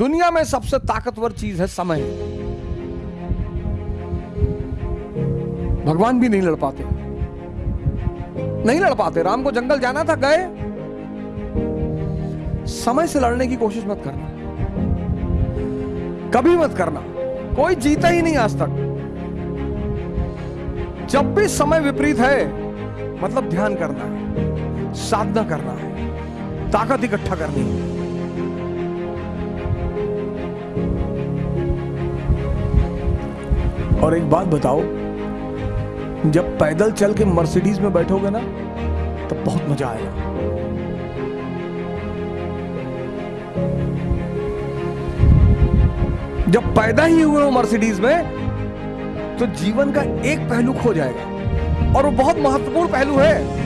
दुनिया में सबसे ताकतवर चीज़ है समय। भगवान भी नहीं लड़ पाते। नहीं लड़ पाते। राम को जंगल जाना था, गए। समय से लड़ने की कोशिश मत करना। कभी मत करना। कोई जीता ही नहीं आज तक। जब भी समय विपरीत है मतलब ध्यान करना है, साधना करना है, ताकत इकट्ठा करनी है। और एक बात बताओ, जब पैदल चल के मर्सिडीज में बैठोगे ना तो बहुत मज़ा आएगा। जब पैदा ही हुए हो मर्सिडीज में तो जीवन का एक पहलू खो जाएगा। और वो बहुत महत्वपूर्ण पहलू है।